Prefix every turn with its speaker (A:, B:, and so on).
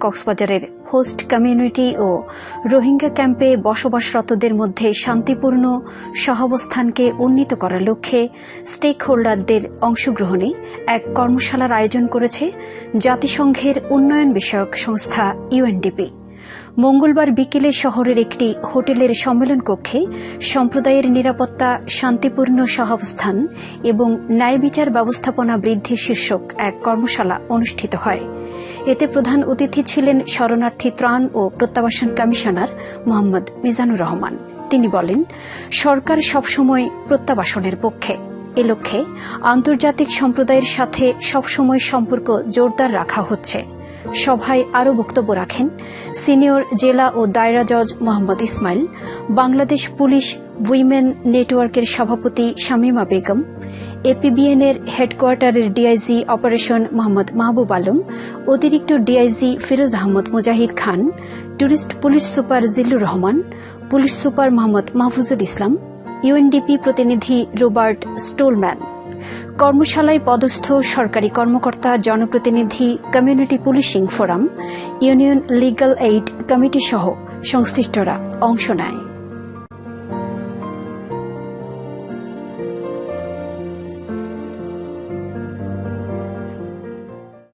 A: কক্সবাজারের host community ও রোহিঙ্গা ক্যাম্পে বসবাসরতদের মধ্যে শান্তিপূর্ণ সহাবস্থানকে উন্নীত করার লক্ষ্যে স্টেক হোল্ডারদের অংশগ্রহণে এক কর্মশালার আয়োজন করেছে জাতিসংঘের উন্নয়ন বিষয়ক সংস্থা ইউএনডিপি। মঙ্গলবার বিকেলে শহরের একটি হোটেলের সম্মেলন কক্ষে সম্প্রদায়ের নিরাপত্তা, শান্তিপূর্ণ সহাবস্থান এবং ন্যায় বিচার ব্যবস্থাপনা বৃদ্ধি শীর্ষক এক কর্মশালা অনুষ্ঠিত হয়। এতে প্রধান অতিথি ছিলেন শরণার্থী ত্রাণ ও প্রত্যাবাসন কমিশনার মোহাম্মদ মিজানুর রহমান। তিনি বলেন, সরকার সবসময় প্রত্যাবাসনের পক্ষে। এ লক্ষ্যে আন্তর্জাতিক সম্প্রদায়ের সাথে সবসময় সম্পর্ক জোরদার রাখা হচ্ছে। সভায় আরও বক্তব্য রাখেন সিনিয়র জেলা ও দায়রা জজ মোহাম্মদ ইসমাইল, বাংলাদেশ পুলিশ উইমেন নেটওয়ার্কের সভাপতি শামীমা বেগম এপিবিএন এর হেডকোয়ার্টারের ডিআইজি অপারেশন মোহাম্মদ মাহবুব আলম, অতিরিক্ত DIG Firoz Ahmad Mujahid Khan, tourist police super Zillur Rahman, police super Mohammad Mahfuzul Islam, UNDP প্রতিনিধি রোবার্ট স্টোলম্যান। কর্মশালায় পদস্থ সরকারি কর্মকর্তা জনপ্রতিনিধি community policing forum, union legal aid committee সহ সংশ্লিষ্টরা অংশ নেয়।